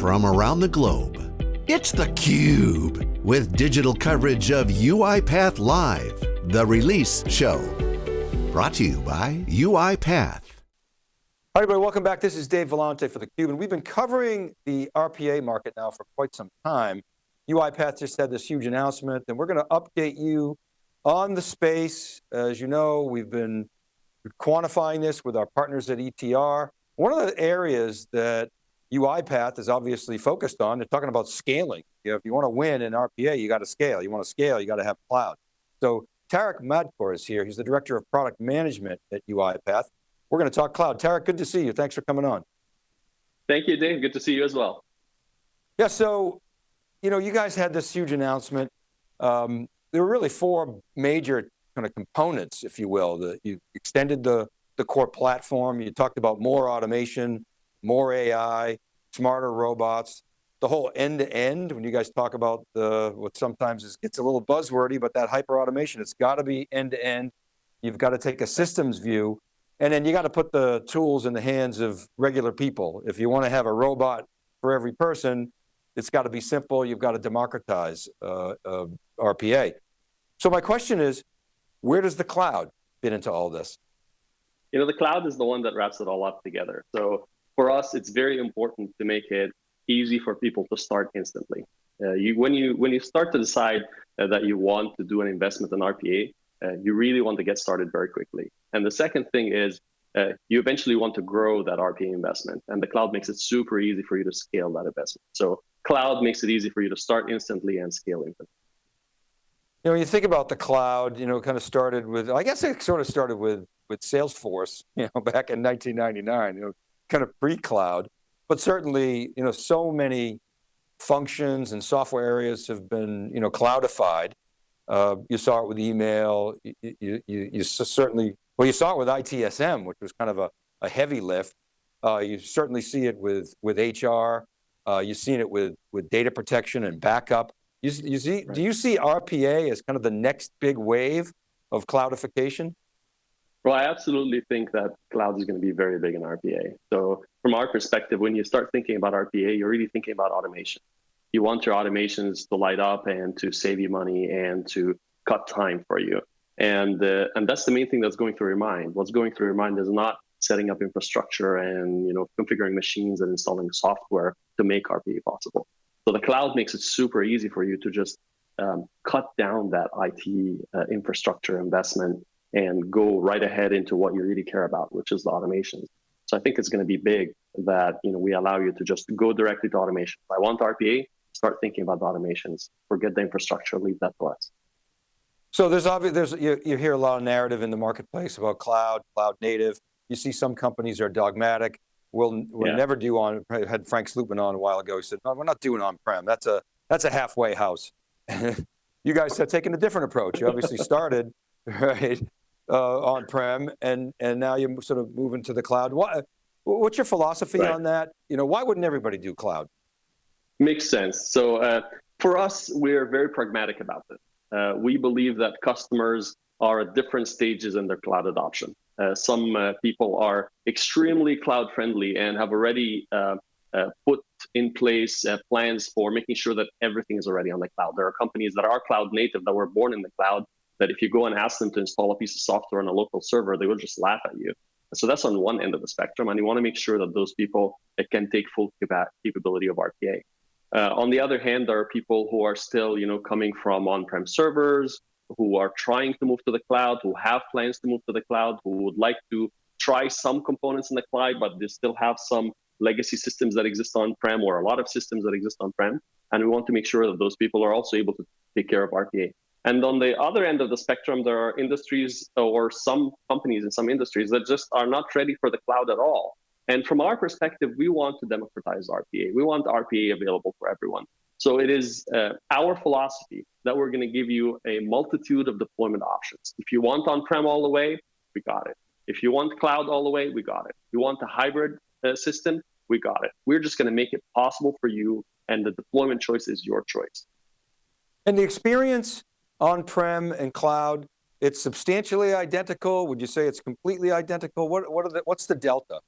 from around the globe. It's theCUBE, with digital coverage of UiPath Live, the release show. Brought to you by UiPath. Hi everybody, welcome back. This is Dave Vellante for theCUBE, and we've been covering the RPA market now for quite some time. UiPath just had this huge announcement, and we're going to update you on the space. As you know, we've been quantifying this with our partners at ETR. One of the areas that UiPath is obviously focused on, they're talking about scaling. You know, if you want to win in RPA, you got to scale. You want to scale, you got to have cloud. So Tarek Madkour is here. He's the Director of Product Management at UiPath. We're going to talk cloud. Tarek, good to see you. Thanks for coming on. Thank you, Dave. Good to see you as well. Yeah, so, you know, you guys had this huge announcement. Um, there were really four major kind of components, if you will. The, you extended the, the core platform. You talked about more automation, more AI, smarter robots, the whole end-to-end, -end, when you guys talk about the, what sometimes is, gets a little buzzwordy, but that hyper automation, it's got to be end-to-end. -end. You've got to take a systems view, and then you got to put the tools in the hands of regular people. If you want to have a robot for every person, it's got to be simple, you've got to democratize uh, uh, RPA. So my question is, where does the cloud fit into all this? You know, the cloud is the one that wraps it all up together. So for us, it's very important to make it easy for people to start instantly. Uh, you, when you when you start to decide uh, that you want to do an investment in RPA, uh, you really want to get started very quickly. And the second thing is uh, you eventually want to grow that RPA investment, and the cloud makes it super easy for you to scale that investment. So cloud makes it easy for you to start instantly and scale instantly. You know, when you think about the cloud, you know, kind of started with, I guess it sort of started with with Salesforce, you know, back in 1999. You know, kind of pre-cloud, but certainly, you know, so many functions and software areas have been, you know, cloudified. Uh, you saw it with email, you, you, you, you, certainly, well, you saw it with ITSM, which was kind of a, a heavy lift. Uh, you certainly see it with, with HR. Uh, you've seen it with, with data protection and backup. You, you see, right. Do you see RPA as kind of the next big wave of cloudification? Well, I absolutely think that cloud is going to be very big in RPA. So from our perspective, when you start thinking about RPA, you're really thinking about automation. You want your automations to light up and to save you money and to cut time for you. And, uh, and that's the main thing that's going through your mind. What's going through your mind is not setting up infrastructure and you know configuring machines and installing software to make RPA possible. So the cloud makes it super easy for you to just um, cut down that IT uh, infrastructure investment and go right ahead into what you really care about, which is the automations. So I think it's going to be big that you know we allow you to just go directly to automation. If I want RPA, start thinking about the automations. Forget the infrastructure, leave that to us. So there's obvious, there's you, you hear a lot of narrative in the marketplace about cloud, cloud native. You see some companies are dogmatic. We'll, we'll yeah. never do on, I had Frank Slootman on a while ago, he said, no, we're not doing on-prem. That's a, that's a halfway house. you guys have taken a different approach. You obviously started, right? Uh, on-prem, and and now you're sort of moving to the cloud. What, what's your philosophy on that? You know, why wouldn't everybody do cloud? Makes sense. So uh, for us, we're very pragmatic about this. Uh, we believe that customers are at different stages in their cloud adoption. Uh, some uh, people are extremely cloud friendly and have already uh, uh, put in place uh, plans for making sure that everything is already on the cloud. There are companies that are cloud native that were born in the cloud that if you go and ask them to install a piece of software on a local server, they will just laugh at you. So that's on one end of the spectrum, and you want to make sure that those people can take full capability of RPA. Uh, on the other hand, there are people who are still, you know, coming from on-prem servers, who are trying to move to the cloud, who have plans to move to the cloud, who would like to try some components in the cloud, but they still have some legacy systems that exist on-prem or a lot of systems that exist on-prem. And we want to make sure that those people are also able to take care of RPA. And on the other end of the spectrum, there are industries or some companies in some industries that just are not ready for the cloud at all. And from our perspective, we want to democratize RPA. We want RPA available for everyone. So it is uh, our philosophy that we're going to give you a multitude of deployment options. If you want on-prem all the way, we got it. If you want cloud all the way, we got it. You want a hybrid uh, system, we got it. We're just going to make it possible for you, and the deployment choice is your choice. And the experience on-prem and cloud, it's substantially identical? Would you say it's completely identical? What, what are the, what's the delta?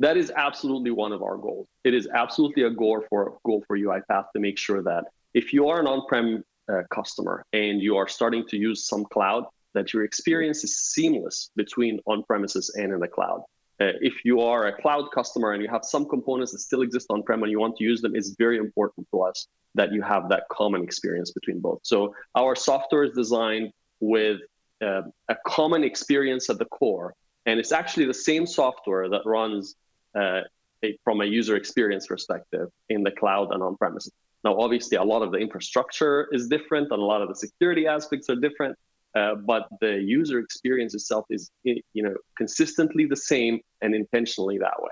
That is absolutely one of our goals. It is absolutely a goal for goal for UiPath to make sure that if you are an on-prem uh, customer and you are starting to use some cloud, that your experience is seamless between on-premises and in the cloud. Uh, if you are a cloud customer and you have some components that still exist on-prem and you want to use them, it's very important to us that you have that common experience between both. So our software is designed with uh, a common experience at the core, and it's actually the same software that runs uh, a, from a user experience perspective in the cloud and on-premises. Now, obviously, a lot of the infrastructure is different, and a lot of the security aspects are different. Uh, but the user experience itself is you know consistently the same and intentionally that way.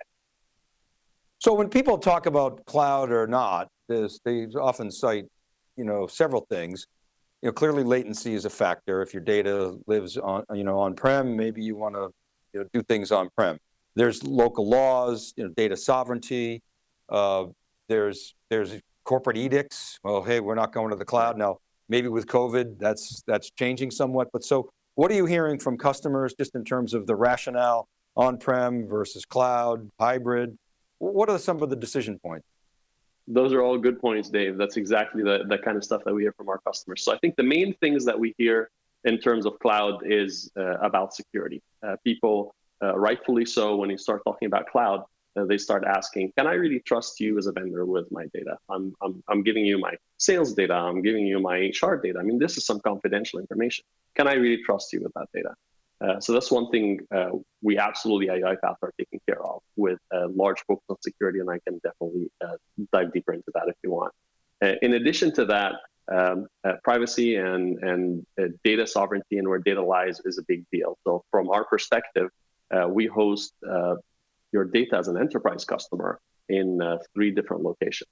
So when people talk about cloud or not, they often cite you know several things. You know, clearly latency is a factor. If your data lives on you know on-prem, maybe you want to you know, do things on-prem. There's local laws, you know, data sovereignty. Uh, there's there's corporate edicts. Well, hey, we're not going to the cloud now maybe with COVID, that's, that's changing somewhat. But so what are you hearing from customers just in terms of the rationale on-prem versus cloud, hybrid? What are some of the decision points? Those are all good points, Dave. That's exactly the, the kind of stuff that we hear from our customers. So I think the main things that we hear in terms of cloud is uh, about security. Uh, people, uh, rightfully so, when you start talking about cloud, uh, they start asking, can I really trust you as a vendor with my data? I'm, I'm, I'm giving you my sales data. I'm giving you my HR data. I mean, this is some confidential information. Can I really trust you with that data? Uh, so that's one thing uh, we absolutely at UiPath are taking care of with a large focus on security, and I can definitely uh, dive deeper into that if you want. Uh, in addition to that, um, uh, privacy and, and data sovereignty and where data lies is a big deal. So from our perspective, we host your data as an enterprise customer in three different locations.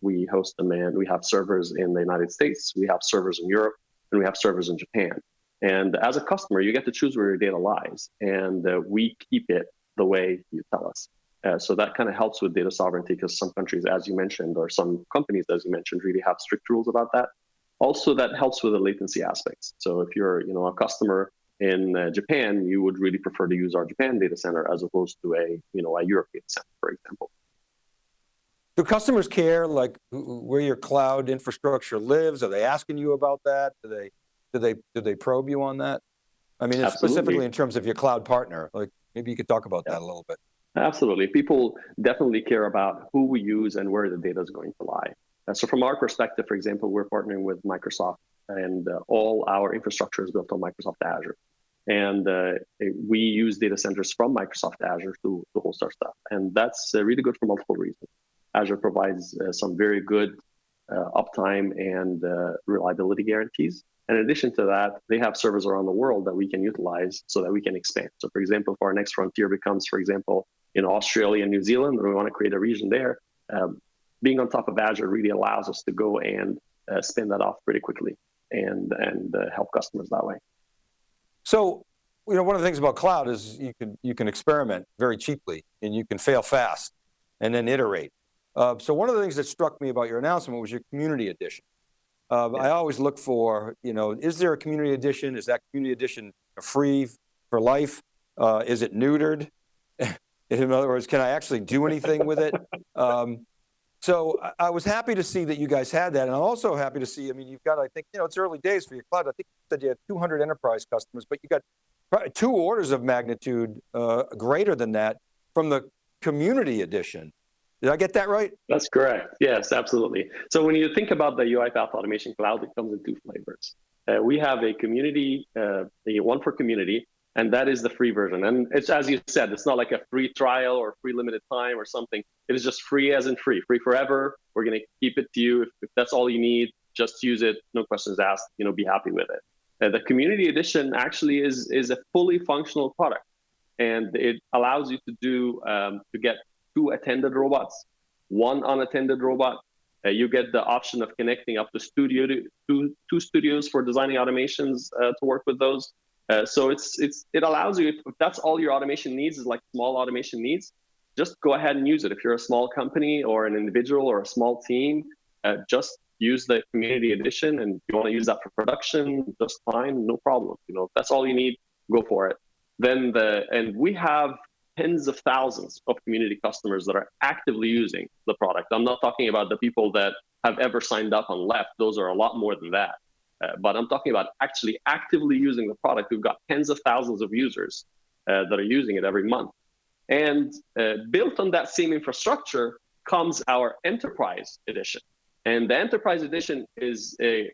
We host them we have servers in the United States, we have servers in Europe, and we have servers in Japan. And as a customer, you get to choose where your data lies, and uh, we keep it the way you tell us. Uh, so that kind of helps with data sovereignty because some countries, as you mentioned, or some companies, as you mentioned, really have strict rules about that. Also, that helps with the latency aspects. So if you're, you know, a customer in uh, Japan, you would really prefer to use our Japan data center as opposed to a, you know, a European center, for example. Do customers care like where your cloud infrastructure lives? Are they asking you about that? Do they, do they, do they probe you on that? I mean, specifically in terms of your cloud partner, like maybe you could talk about yeah. that a little bit. Absolutely. People definitely care about who we use and where the data is going to lie. Uh, so from our perspective, for example, we're partnering with Microsoft and uh, all our infrastructure is built on Microsoft Azure. And uh, we use data centers from Microsoft Azure to, to host our stuff. And that's uh, really good for multiple reasons. Azure provides uh, some very good uh, uptime and uh, reliability guarantees. In addition to that, they have servers around the world that we can utilize so that we can expand. So for example, if our next frontier becomes, for example, in Australia and New Zealand, and we want to create a region there, um, being on top of Azure really allows us to go and spin that off pretty quickly and, and uh, help customers that way. So, you know, one of the things about cloud is you can, you can experiment very cheaply and you can fail fast and then iterate. Uh, so one of the things that struck me about your announcement was your community edition. Uh, yeah. I always look for, you know, is there a community edition? Is that community edition free for life? Uh, is it neutered? In other words, can I actually do anything with it? Um, so I was happy to see that you guys had that. And I'm also happy to see, I mean, you've got, I think, you know, it's early days for your cloud. I think you said you had 200 enterprise customers, but you got two orders of magnitude uh, greater than that from the community edition. Did I get that right? That's correct. Yes, absolutely. So when you think about the UiPath Automation Cloud, it comes in two flavors. Uh, we have a community, uh, a one for community, and that is the free version. And it's as you said, it's not like a free trial or free limited time or something. It is just free as in free, free forever. We're going to keep it to you. If, if, that's all you need, just use it. No questions asked. You know, be happy with it. Uh, the community edition actually is is a fully functional product, and it allows you to do um, to get two attended robots, one unattended robot. Uh, you get the option of connecting up to studio to two, two studios for designing automations uh, to work with those. Uh, so it's it's it allows you if, if that's all your automation needs is like small automation needs, just go ahead and use it. If you're a small company or an individual or a small team, uh, just use the community edition and you want to use that for production, just fine, no problem. You know, that's all you need, go for it. Then the and we have tens of thousands of community customers that are actively using the product. I'm not talking about the people that have ever signed up and left. Those are a lot more than that. Uh, but I'm talking about actually actively using the product. We've got tens of thousands of users uh, that are using it every month. And uh, built on that same infrastructure comes our enterprise edition. And the enterprise edition is a,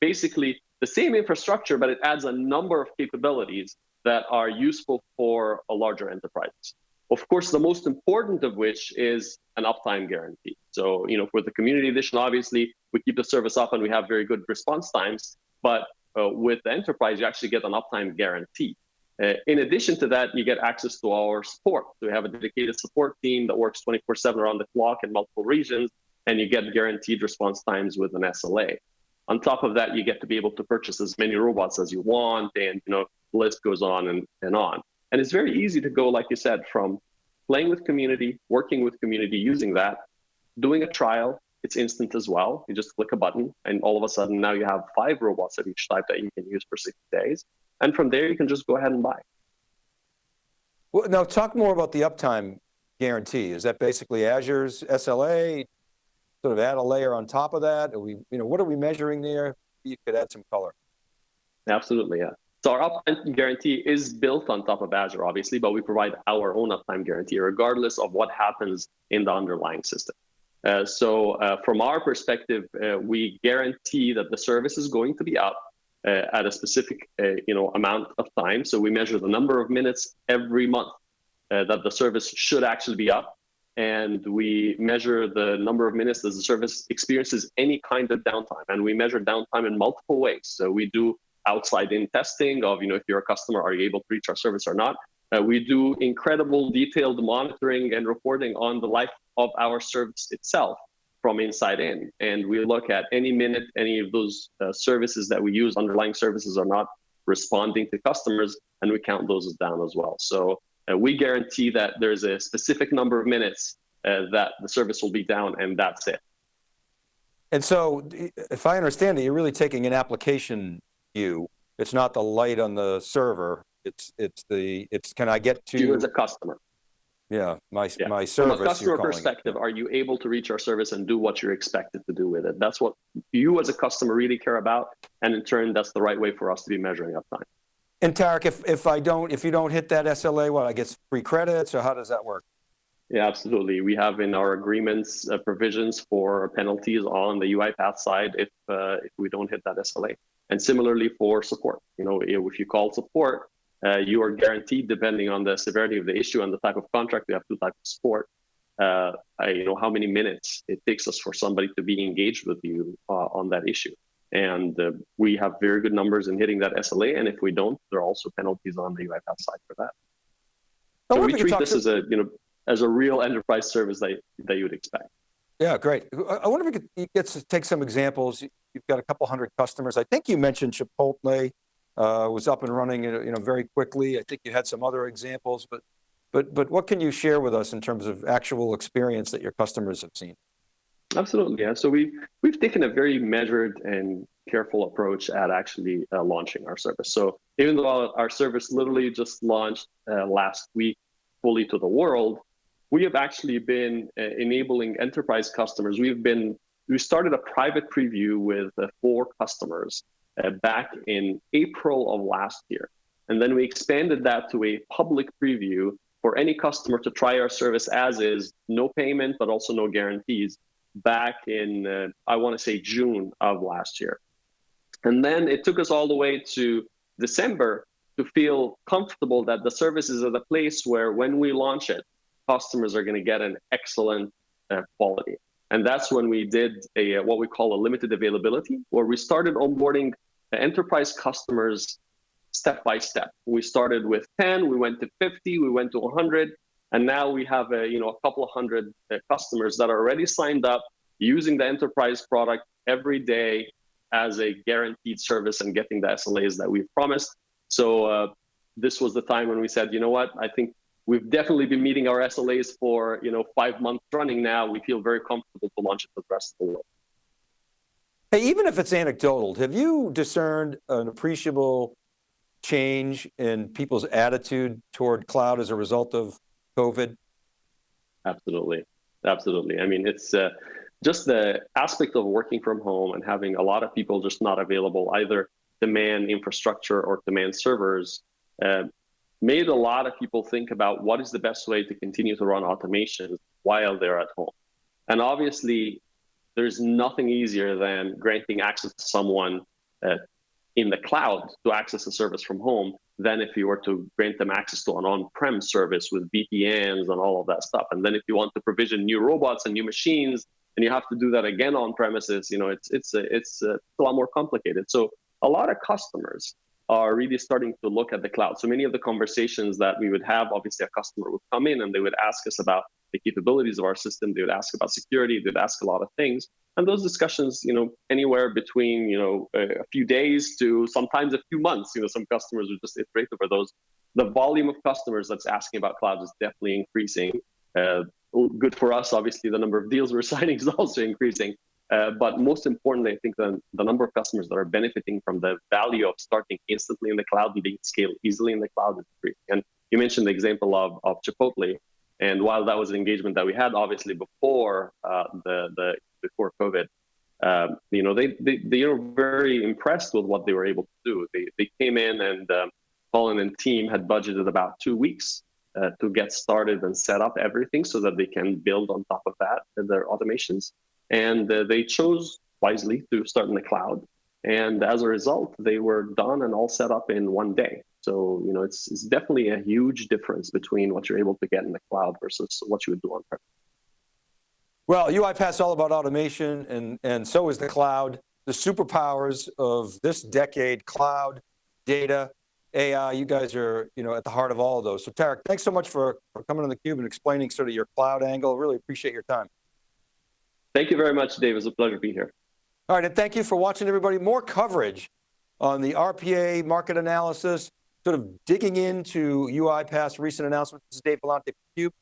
basically the same infrastructure, but it adds a number of capabilities that are useful for a larger enterprise. Of course, the most important of which is an uptime guarantee. So, you know, for the community edition, obviously, we keep the service up and we have very good response times. But uh, with the enterprise, you actually get an uptime guarantee. Uh, in addition to that, you get access to our support. So we have a dedicated support team that works 24/7 around the clock in multiple regions, and you get guaranteed response times with an SLA. On top of that, you get to be able to purchase as many robots as you want, and you know, list goes on and, and on. And it's very easy to go, like you said, from playing with community, working with community, using that, doing a trial. It's instant as well. You just click a button, and all of a sudden now you have five robots of each type that you can use for 60 days. And from there, you can just go ahead and buy. Well, now talk more about the uptime guarantee. Is that basically Azure's SLA? Sort of add a layer on top of that? Are we, you know, what are we measuring there? You could add some color. Absolutely, yeah. So our uptime guarantee is built on top of Azure, obviously, but we provide our own uptime guarantee regardless of what happens in the underlying system. Uh, so uh, from our perspective, uh, we guarantee that the service is going to be up uh, at a specific uh, you know, amount of time. So we measure the number of minutes every month uh, that the service should actually be up. And we measure the number of minutes that the service experiences any kind of downtime. And we measure downtime in multiple ways. So we do outside in testing of, you know, if you're a customer, are you able to reach our service or not? Uh, we do incredible detailed monitoring and reporting on the life of our service itself from inside in. And we look at any minute any of those uh, services that we use, underlying services are not responding to customers, and we count those down as well. So uh, we guarantee that there's a specific number of minutes uh, that the service will be down, and that's it. And so, if I understand it, you're really taking an application view. It's not the light on the server. It's it's the it's can I get to you as a customer. Yeah, my yeah. my service. From a customer perspective, it. are you able to reach our service and do what you're expected to do with it? That's what you as a customer really care about, and in turn, that's the right way for us to be measuring uptime. And Tarek, if if I don't, if you don't hit that SLA, what I get free credits, or how does that work? Yeah, absolutely. We have in our agreements uh, provisions for penalties on the UiPath side if uh, if we don't hit that SLA, and similarly for support. You know, if you call support uh, you are guaranteed, depending on the severity of the issue and the type of contract, we have two types of support. Uh, you know how many minutes it takes us for somebody to be engaged with you uh, on that issue, and uh, we have very good numbers in hitting that SLA. And if we don't, there are also penalties on the UiPath side for that. So we treat this to... as a you know as a real enterprise service that that you would expect. Yeah, great. I wonder if you could get to take some examples. You've got a couple hundred customers. I think you mentioned Chipotle uh, was up and running you know, very quickly. I think you had some other examples, but, but, but what can you share with us in terms of actual experience that your customers have seen? Absolutely, yeah. So we, we've taken a very measured and careful approach at actually uh, launching our service. So even though our service literally just launched uh, last week fully to the world, we have actually been uh, enabling enterprise customers. We've been, we started a private preview with uh, four customers uh, back in April of last year. And then we expanded that to a public preview for any customer to try our service as is, no payment, but also no guarantees, back in, uh, I want to say June of last year. And then it took us all the way to December to feel comfortable that the service is at a place where when we launch it, customers are going to get an excellent uh, quality. And that's when we did a what we call a limited availability, where we started onboarding enterprise customers step by step. We started with 10, we went to 50, we went to 100, and now we have a, you know, a couple of hundred uh, customers that are already signed up using the enterprise product every day as a guaranteed service and getting the SLAs that we've promised. So uh, this was the time when we said, you know what, I think we've definitely been meeting our SLAs for you know five months running now. We feel very comfortable to launch it to the rest of the world. Hey, even if it's anecdotal, have you discerned an appreciable change in people's attitude toward cloud as a result of COVID? Absolutely, absolutely. I mean, it's uh, just the aspect of working from home and having a lot of people just not available, either demand infrastructure or demand servers, uh, made a lot of people think about what is the best way to continue to run automation while they're at home. And obviously, there's nothing easier than granting access to someone uh, in the cloud to access a service from home than if you were to grant them access to an on-prem service with VPNs and all of that stuff. And then if you want to provision new robots and new machines, and you have to do that again on premises, you know, it's it's it's a, a lot more complicated. So a lot of customers are really starting to look at the cloud. So many of the conversations that we would have, obviously a customer would come in and they would ask us about the capabilities of our system. They would ask about security. They'd ask a lot of things. And those discussions, you know, anywhere between, you know, a, few days to sometimes a few months, you know, some customers would just iterate over those. The volume of customers that's asking about cloud is definitely increasing. Uh, good for us, obviously, the number of deals we're signing is also increasing. Uh, but most importantly, I think the, the number of customers that are benefiting from the value of starting instantly in the cloud and being scaled easily in the cloud is increasing. And you mentioned the example of, of Chipotle. And while that was an engagement that we had, obviously before uh, the, the before COVID, um, you know, they, they, they were very impressed with what they were able to do. They, they came in and um, Colin and team had budgeted about two weeks uh, to get started and set up everything so that they can build on top of that their automations. And uh, they chose wisely to start in the cloud. And as a result, they were done and all set up in one day. So, you know, it's, it's definitely a huge difference between what you're able to get in the cloud versus what you would do on prem. Well, UiPath is all about automation and, and so is the cloud. The superpowers of this decade, cloud, data, AI, you guys are you know, at the heart of all of those. So Tarek, thanks so much for, for coming on theCUBE and explaining sort of your cloud angle. Really appreciate your time. Thank you very much, Dave. It was a pleasure to be here. All right, and thank you for watching everybody. More coverage on the RPA market analysis, sort of digging into UiPath's recent announcement. This is Dave Vellante for CUBE.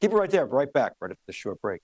Keep it right there, right back, right after this short break.